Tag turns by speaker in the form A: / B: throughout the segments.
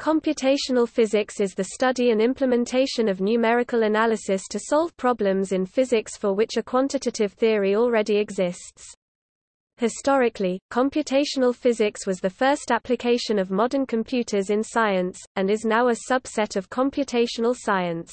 A: Computational physics is the study and implementation of numerical analysis to solve problems in physics for which a quantitative theory already exists. Historically, computational physics was the first application of modern computers in science, and is now a subset of computational science.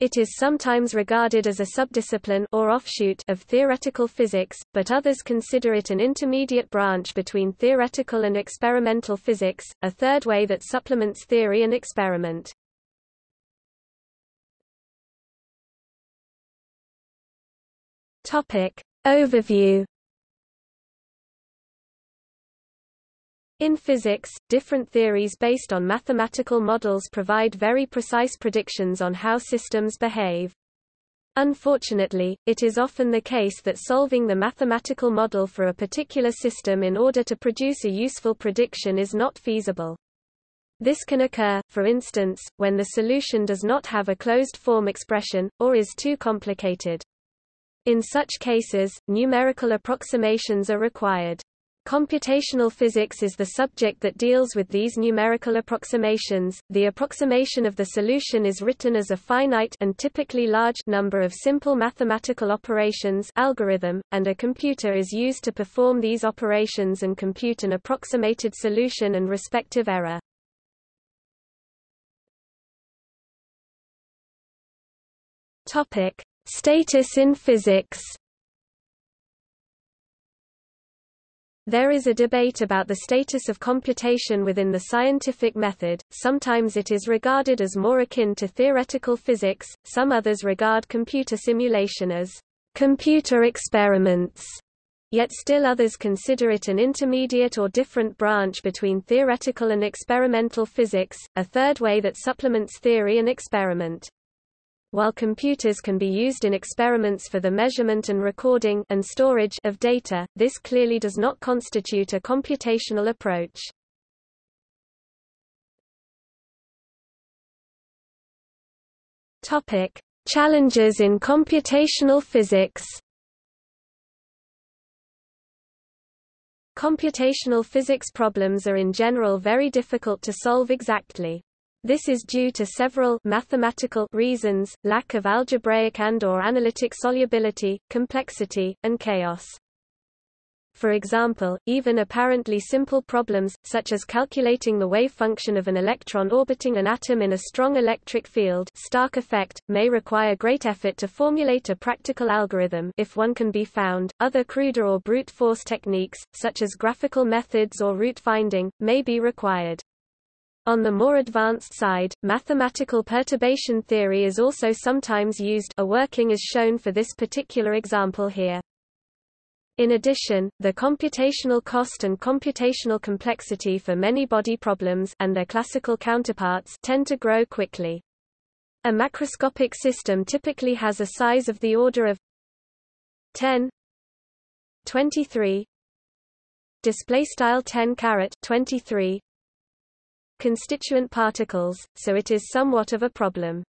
A: It is sometimes regarded as a subdiscipline or offshoot of theoretical physics, but others consider it an intermediate branch between theoretical and experimental physics, a third way that supplements theory and experiment. Topic Overview In physics, different theories based on mathematical models provide very precise predictions on how systems behave. Unfortunately, it is often the case that solving the mathematical model for a particular system in order to produce a useful prediction is not feasible. This can occur, for instance, when the solution does not have a closed-form expression, or is too complicated. In such cases, numerical approximations are required. Computational physics is the subject that deals with these numerical approximations. The approximation of the solution is written as a finite and typically large number of simple mathematical operations algorithm, and a computer is used to perform these operations and compute an approximated solution and respective error. Topic: Status in physics. There is a debate about the status of computation within the scientific method, sometimes it is regarded as more akin to theoretical physics, some others regard computer simulation as computer experiments, yet still others consider it an intermediate or different branch between theoretical and experimental physics, a third way that supplements theory and experiment. While computers can be used in experiments for the measurement and recording and storage of data, this clearly does not constitute a computational approach. Topic: Challenges in computational physics. Computational physics problems are in general very difficult to solve exactly. This is due to several mathematical reasons, lack of algebraic and or analytic solubility, complexity, and chaos. For example, even apparently simple problems, such as calculating the wave function of an electron orbiting an atom in a strong electric field Stark effect, may require great effort to formulate a practical algorithm if one can be found. Other cruder or brute force techniques, such as graphical methods or root finding, may be required. On the more advanced side, mathematical perturbation theory is also sometimes used a working is shown for this particular example here. In addition, the computational cost and computational complexity for many body problems and their classical counterparts tend to grow quickly. A macroscopic system typically has a size of the order of 10 23 display style 10 caret 23 constituent particles, so it is somewhat of a problem.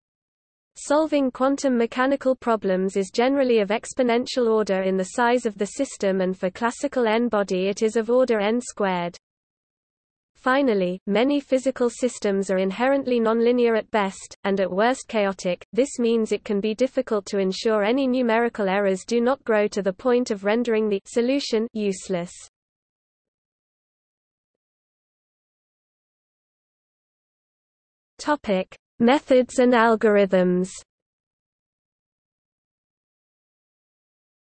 A: Solving quantum mechanical problems is generally of exponential order in the size of the system and for classical n-body it is of order n squared. Finally, many physical systems are inherently nonlinear at best, and at worst chaotic, this means it can be difficult to ensure any numerical errors do not grow to the point of rendering the solution useless. Topic: Methods and algorithms.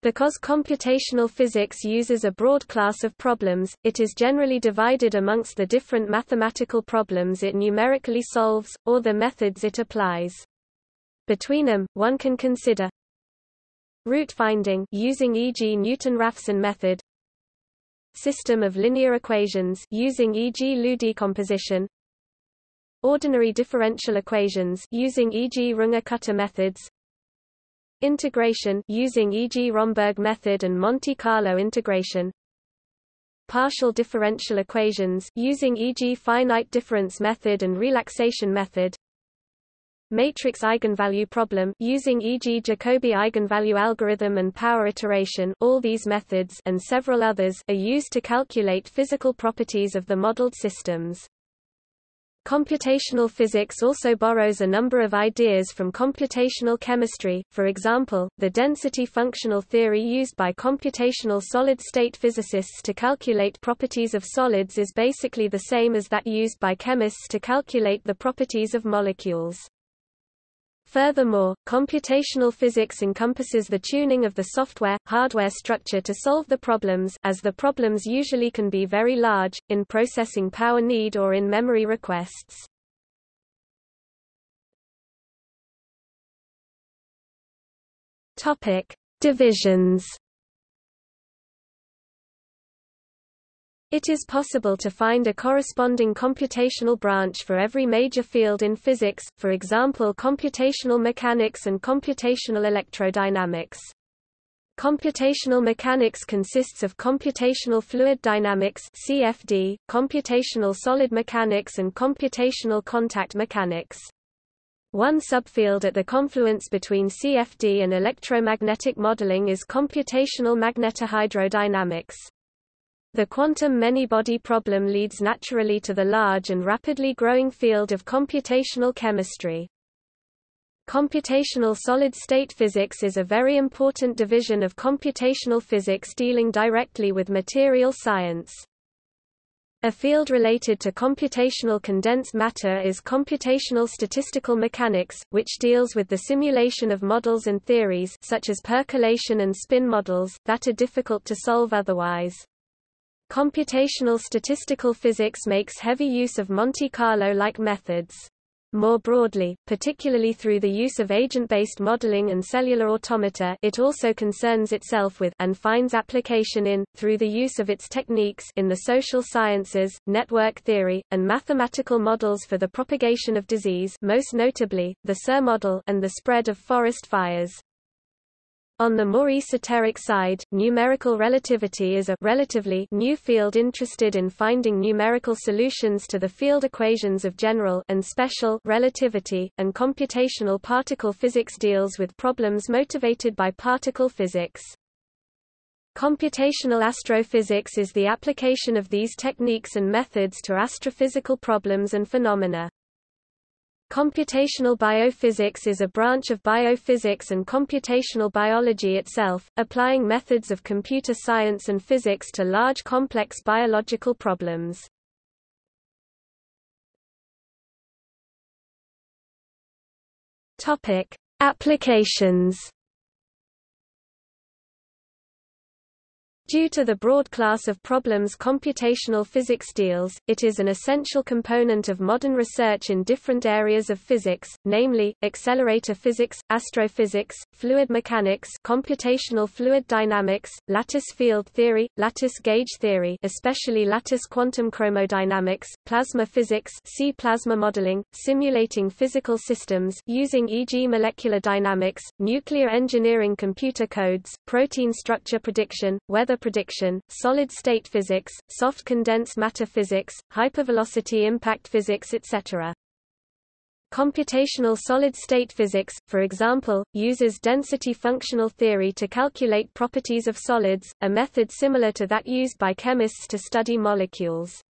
A: Because computational physics uses a broad class of problems, it is generally divided amongst the different mathematical problems it numerically solves, or the methods it applies. Between them, one can consider root finding using e.g. Newton-Raphson method, system of linear equations using e.g. LU decomposition, Ordinary differential equations using e.g. Runge-Kutta methods Integration using e.g. Romberg method and Monte Carlo integration Partial differential equations using e.g. finite difference method and relaxation method Matrix eigenvalue problem using e.g. Jacobi eigenvalue algorithm and power iteration all these methods and several others are used to calculate physical properties of the modeled systems. Computational physics also borrows a number of ideas from computational chemistry, for example, the density functional theory used by computational solid-state physicists to calculate properties of solids is basically the same as that used by chemists to calculate the properties of molecules. Furthermore, computational physics encompasses the tuning of the software-hardware structure to solve the problems as the problems usually can be very large, in processing power need or in memory requests. Divisions It is possible to find a corresponding computational branch for every major field in physics, for example computational mechanics and computational electrodynamics. Computational mechanics consists of computational fluid dynamics CFD, computational solid mechanics and computational contact mechanics. One subfield at the confluence between CFD and electromagnetic modeling is computational magnetohydrodynamics. The quantum many-body problem leads naturally to the large and rapidly growing field of computational chemistry. Computational solid-state physics is a very important division of computational physics dealing directly with material science. A field related to computational condensed matter is computational statistical mechanics, which deals with the simulation of models and theories such as percolation and spin models, that are difficult to solve otherwise. Computational statistical physics makes heavy use of Monte Carlo-like methods. More broadly, particularly through the use of agent-based modeling and cellular automata it also concerns itself with and finds application in, through the use of its techniques in the social sciences, network theory, and mathematical models for the propagation of disease most notably, the SIR model and the spread of forest fires. On the more esoteric side, numerical relativity is a relatively new field interested in finding numerical solutions to the field equations of general and special relativity, and computational particle physics deals with problems motivated by particle physics. Computational astrophysics is the application of these techniques and methods to astrophysical problems and phenomena. Computational biophysics is a branch of biophysics and computational biology itself, applying methods of computer science and physics to large complex biological problems. Topic: Applications Due to the broad class of problems computational physics deals, it is an essential component of modern research in different areas of physics, namely, accelerator physics, astrophysics, fluid mechanics computational fluid dynamics, lattice field theory, lattice gauge theory especially lattice quantum chromodynamics, plasma physics see plasma modeling, simulating physical systems using e.g. molecular dynamics, nuclear engineering computer codes, protein structure prediction, weather prediction, solid-state physics, soft condensed matter physics, hypervelocity impact physics etc. Computational solid-state physics, for example, uses density functional theory to calculate properties of solids, a method similar to that used by chemists to study molecules.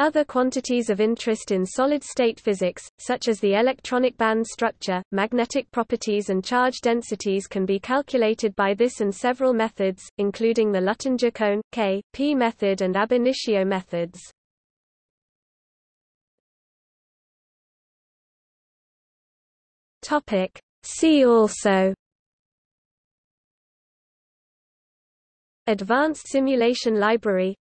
A: Other quantities of interest in solid-state physics, such as the electronic band structure, magnetic properties and charge densities can be calculated by this and several methods, including the Luttinger-Kohn, K, P method and ab initio methods. See also Advanced Simulation Library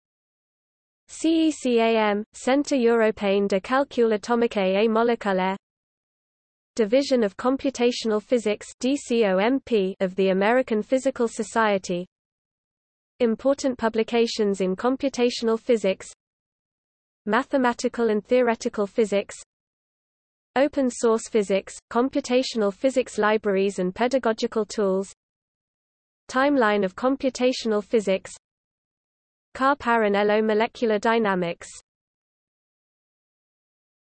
A: CECAM, Centre Européen de Calcul Atomique et Moléculaire Division of Computational Physics DCOMP of the American Physical Society. Important publications in computational physics Mathematical and theoretical physics Open source physics, computational physics libraries and pedagogical tools Timeline of computational physics Car Parrinello molecular dynamics